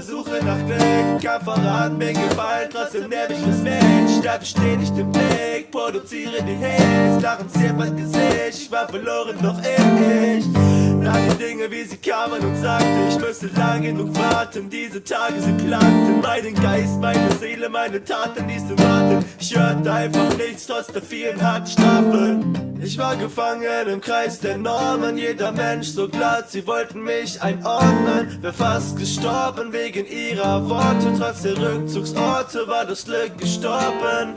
der Suche nach Glück. Kam voran, bin gefallen, trotzdem nerv ich das Mensch. Dafür steh nicht im Blick, produziere die Hits Lachen ziert mein Gesicht, ich war verloren, doch ich Nach die Dinge, wie sie kamen und sagte Ich müsste lang genug warten, diese Tage sind planten Meinen Geist, meine Seele, meine Taten, die zu warten. Ich hörte einfach nichts, trotz der vielen harten Strafen ich war gefangen im Kreis der Normen, jeder Mensch so glatt, sie wollten mich einordnen. Wär fast gestorben wegen ihrer Worte, trotz der Rückzugsorte war das Glück gestorben.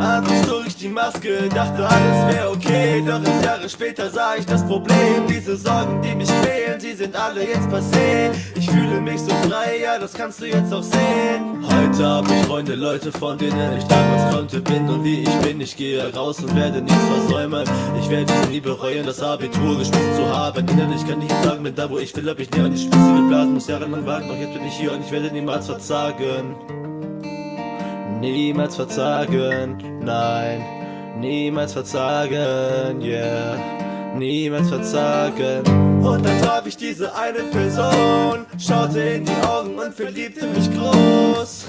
Abends durch die Maske, dachte alles wär okay, doch erst Jahre später sah ich das Problem. Diese Sorgen, die mich quälen, sie sind alle jetzt passé. Ich fühle mich so frei, ja, das kannst du jetzt auch sehen. Heute hab ich Freunde, Leute, von denen ich damals konnte, bin und wie ich bin. Ich gehe raus und werde nichts versäumen. Ich werde es nie bereuen, das Abitur geschmissen zu haben. Innerlich kann ich nicht sagen, bin da wo ich will, hab ich nie an die Spitze geblasen, muss jahrelang warten, doch jetzt bin ich hier und ich werde niemals verzagen. Niemals verzagen, nein, niemals verzagen, yeah, niemals verzagen. Und dann traf ich diese eine Person, schaute in die Augen und verliebte mich groß.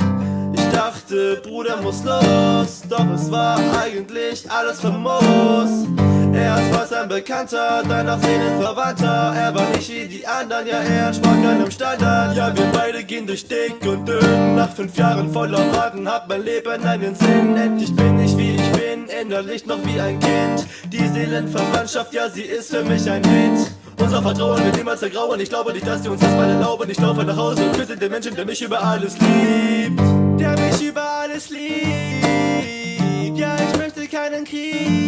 Ich dachte, Bruder muss los, doch es war eigentlich alles famos. Erst war ein Bekannter, dann auch Seelenverwandter Er war nicht wie die anderen, ja er entsprach keinem Standard Ja wir beide gehen durch dick und dünn Nach fünf Jahren voller Magen hat mein Leben einen Sinn Endlich bin ich wie ich bin, innerlich noch wie ein Kind die Seelenverwandtschaft, ja, sie ist für mich ein Hit. Unser Vertrauen wird niemals zergrauen. Ich glaube nicht, dass sie uns das mal erlauben. Ich laufe nach Hause und küsse den Menschen, der mich über alles liebt. Der mich über alles liebt. Ja, ich möchte keinen Krieg.